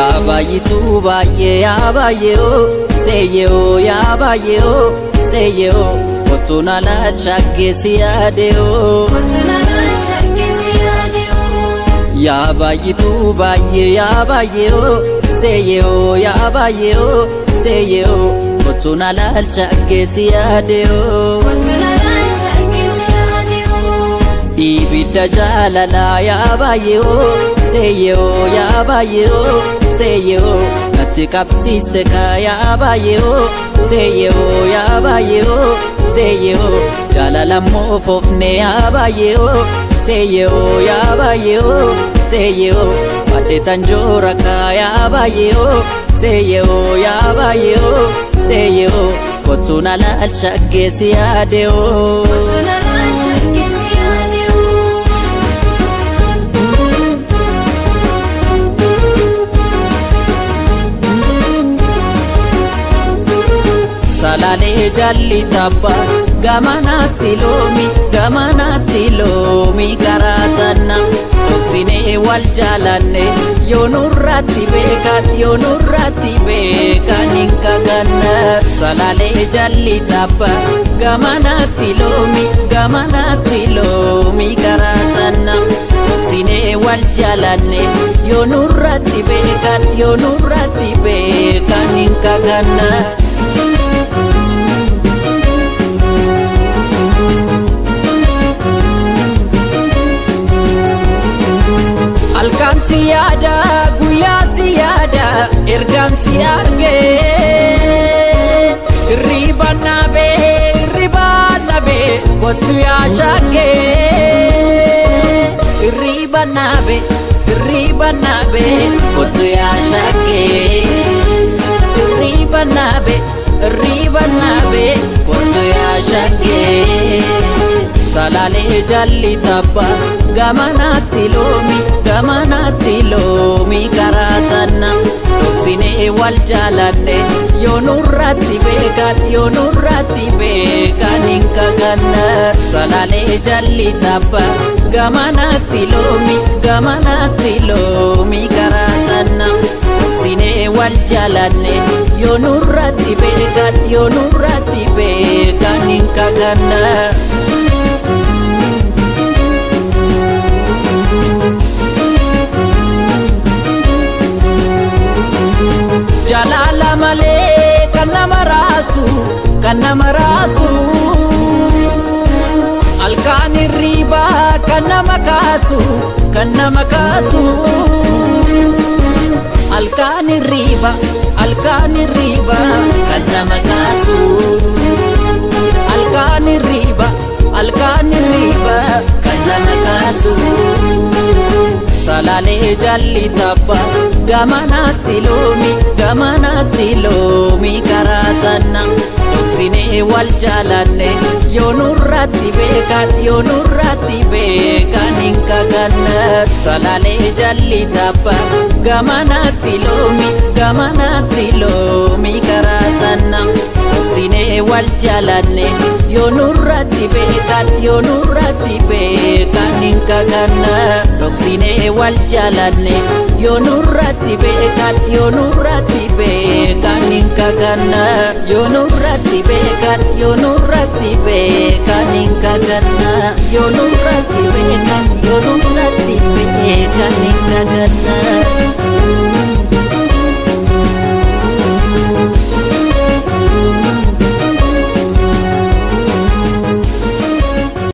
baay'ituu baay'ee yaa baay'eeoo seeyyeoo yaa baay'eeoo seeyyeoo kottuun alaa shaggeessi yaadeoo. yaa baay'ituu baay'ee yaa baay'eeoo seeyyeoo yaa baay'eeoo seeyyeoo kottuun alaa shaggeessi yaadeoo. ibidda jaalalaa yaa baay'eeoo seeyyeoo yaa baay'eeoo seeyyeoo natti qabsiiste kaa yaa baay'eeoo seeyyeoo yaa baay'eeoo seeyyeoo jaalalammoo foofne yaa baay'eeoo seeyyeoo yaa baay'eeoo seeyyeoo badheetan joora kaa yaa baay'eeoo seeyyeoo yaa baay'eeoo seeyyeoo kottuun alaal shaggeessi yaadeoo. Salaalee jalli tabba gamanaatti loomi gamanaatti loomi karaa tanna dhoksinee wal jaalanne yoo nurratti beekan yoo nurratti beekan hin kakanna salaalee jalli tabba gamanaatti loomi gamanaatti loomi karaa tanna dhoksinee wal jaalanne yoo nurratti beekan yoo nurratti beekan hin kakanna. Si yaada guyyaa si yaada ergaan si arge hirriba naabe hirriba naabe kottu yaa shakke hirriba naabe hirriba naabe kottu yaa shakke hirriba naabe hirriba naabe kottu yaa shakke salaalee jalli tabba gamanaatti loomi gamanaatti loomi karaa tanna dhoksinee wal jaalanne yoo nurratti beekan yoo nurratti beekan hin kakanna salaalee jalli tabba gamanaatti loomi gamanaatti loomi karaa tanna dhoksinee wal jaalanne yoo nurratti beekan yoo nurratti beekan hin kakanna. Kan nama raasu kan nama raasu halkaan hirriibaa kan nama kaasu kan nama kaasu halkaan hirriiba halkaan hirriiba kan nama kaasu halkaan hirriiba halkaan hirriiba kan nama kaasu. salaalee jalli tabba gamanaatti loomi gamanaatti loomi karaa tanna dhoksinee wal jaalanne yoo nurratti beekan yoo nurratti beekan hin kakanna salaalee jalli tabba gamanaatti loomi gamanaatti loomi karaa tanna dhoksinee wal jaalanne yoo nurratti beekan yoo nurratti beekan hin kakanna dhoksinee wal jaalanne yoo nurratti beekan yoo nurratti beekan hin kakanna yoo nurratti beekan yoo nurratti beekan hin kakanna yoo nurratti beekan yoo nurratti beekan hin kakanna.